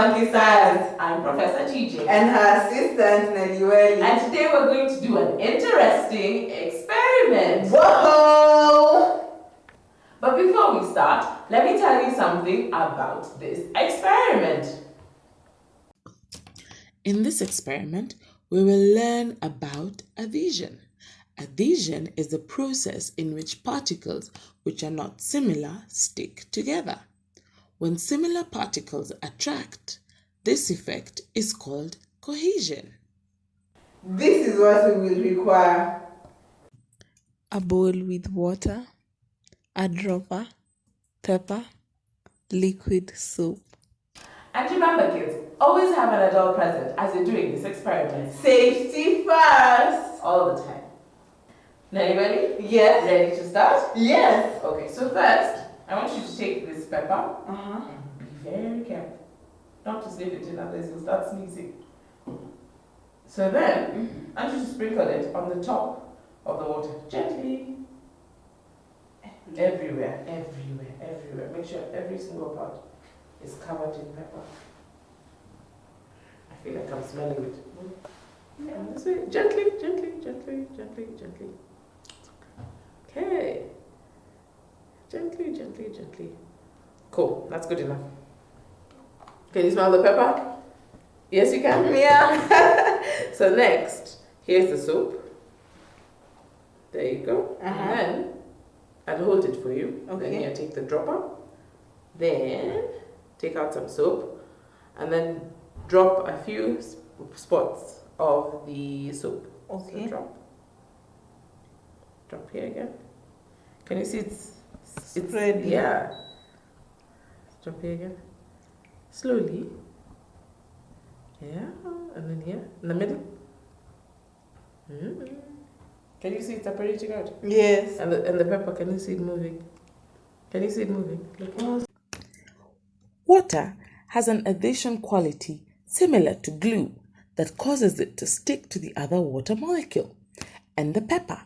Funky Science. I'm Professor TJ. And her assistant Nelly And today we're going to do an interesting experiment. Whoa! But before we start, let me tell you something about this experiment. In this experiment, we will learn about adhesion. Adhesion is the process in which particles which are not similar stick together. When similar particles attract, this effect is called cohesion. This is what we will require. A bowl with water, a dropper, pepper, liquid soap. And remember kids, always have an adult present as you're doing this experiment. Safety first. All the time. Now you ready? Yes. Ready to start? Yes. Okay, so first, I want you to take this pepper Uh-huh. and be very careful. Not to sniff it in others, you'll start sneezing. So then, I want you to sprinkle it on the top of the water, gently. Everywhere, everywhere, everywhere. Make sure every single part is covered in pepper. I feel like I'm smelling it. Yeah, this way. Gently, gently, gently, gently, gently. Okay. Gently, gently, gently. Cool, that's good enough. Can you smell the pepper? Yes, you can. Yeah. So next, here's the soap. There you go. Uh-huh. And then I'll hold it for you. Okay. Then you take the dropper. Then take out some soap, and then drop a few s- spots of the soap. Okay. So drop. Drop here again. Can you see it's it's Spreading. yeah. Drop here again. Slowly. Yeah, and then here in the middle. Mm. Can you see it separating out? Yes. And the and the pepper, can you see it moving? Can you see it moving? Look. Water has an adhesion quality similar to glue that causes it to stick to the other water molecule and the pepper.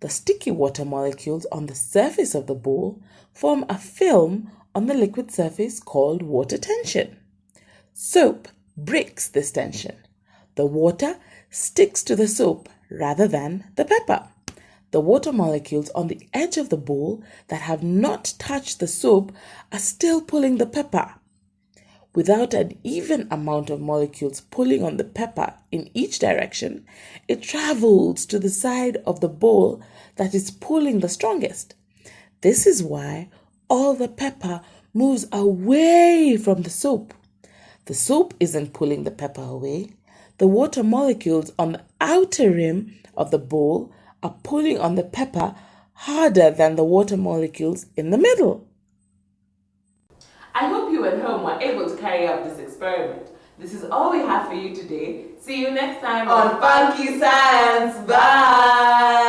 The sticky water molecules on the surface of the bowl form a film on the liquid surface called water tension. Soap breaks this tension. The water sticks to the soap rather than the pepper. The water molecules on the edge of the bowl that have not touched the soap are still pulling the pepper. Without an even amount of molecules pulling on the pepper in each direction, it travels to the side of the bowl that is pulling the strongest. This is why all the pepper moves away from the soap. The soap isn't pulling the pepper away. The water molecules on the outer rim of the bowl are pulling on the pepper harder than the water molecules in the middle. I hope you at home were able to carry out this experiment. This is all we have for you today. See you next time On Funky Science. Bye.